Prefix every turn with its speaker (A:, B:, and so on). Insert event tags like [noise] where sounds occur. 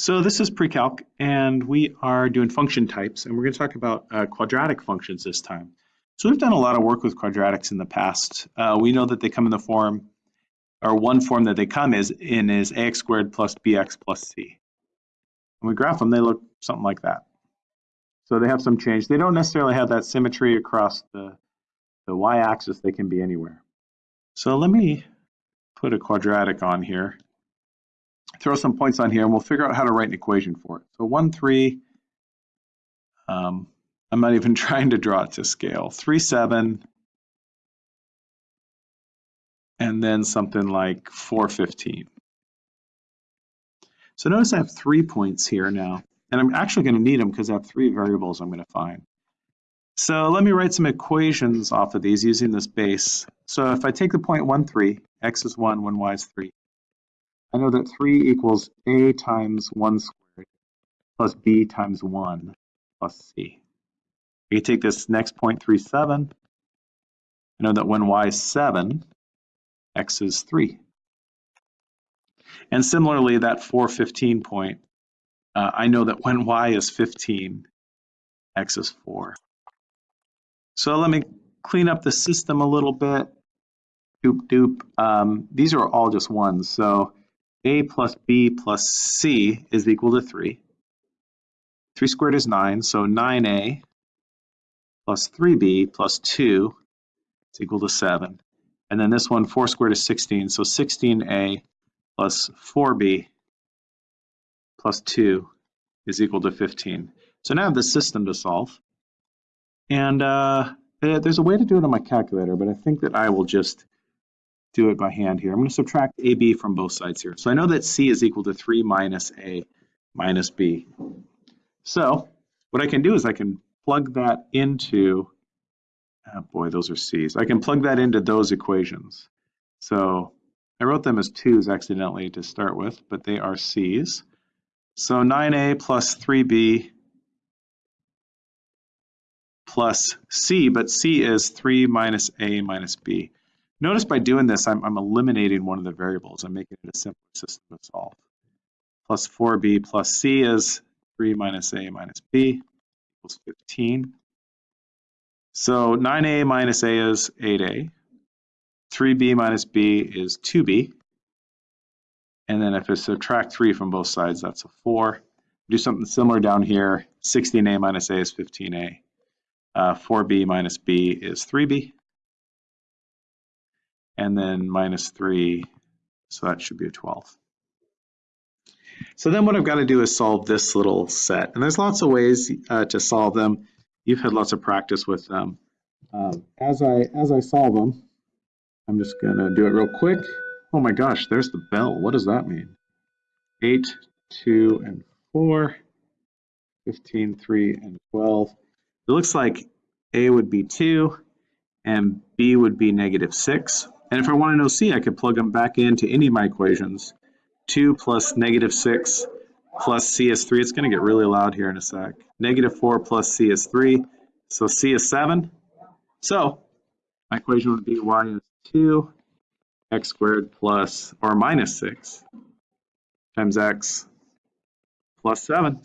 A: So this is pre-calc, and we are doing function types, and we're going to talk about uh, quadratic functions this time. So we've done a lot of work with quadratics in the past. Uh, we know that they come in the form, or one form that they come is in is ax squared plus bx plus c. When we graph them, they look something like that. So they have some change. They don't necessarily have that symmetry across the, the y-axis. They can be anywhere. So let me put a quadratic on here throw some points on here and we'll figure out how to write an equation for it. So 1, 3, um, I'm not even [laughs] trying to draw it to scale. 3, 7, and then something like 4, 15. So notice I have three points here now, and I'm actually going to need them because I have three variables I'm going to find. So let me write some equations off of these using this base. So if I take the point 1, 3, x is 1 when y is 3, I know that 3 equals a times 1 squared plus b times 1 plus c. I can take this next point 3, 7. I know that when y is 7, x is 3. And similarly, that 415 point, uh, I know that when y is 15, x is 4. So let me clean up the system a little bit. Doop doop. Um, these are all just ones. So a plus b plus c is equal to 3. 3 squared is 9, so 9a plus 3b plus 2 is equal to 7. And then this one, 4 squared is 16, so 16a plus 4b plus 2 is equal to 15. So now I have the system to solve. And uh, there's a way to do it on my calculator, but I think that I will just do it by hand here. I'm going to subtract AB from both sides here. So I know that C is equal to 3 minus A minus B. So what I can do is I can plug that into, oh boy, those are C's. I can plug that into those equations. So I wrote them as 2's accidentally to start with, but they are C's. So 9A plus 3B plus C, but C is 3 minus A minus B. Notice by doing this, I'm, I'm eliminating one of the variables. I'm making it a simpler system to solve. Plus 4b plus c is 3 minus a minus b equals 15. So 9a minus a is 8a. 3b minus b is 2b. And then if I subtract 3 from both sides, that's a 4. Do something similar down here. 16a minus a is 15a. Uh, 4b minus b is 3b and then minus 3, so that should be a 12. So then what I've got to do is solve this little set. And there's lots of ways uh, to solve them. You've had lots of practice with them. Um, as, I, as I solve them, I'm just going to do it real quick. Oh my gosh, there's the bell. What does that mean? 8, 2, and 4, 15, 3, and 12. It looks like A would be 2, and B would be negative 6. And if I want to know c, I could plug them back into any of my equations. 2 plus negative 6 plus c is 3. It's going to get really loud here in a sec. Negative 4 plus c is 3. So c is 7. So my equation would be y is 2 x squared plus or minus 6 times x plus 7.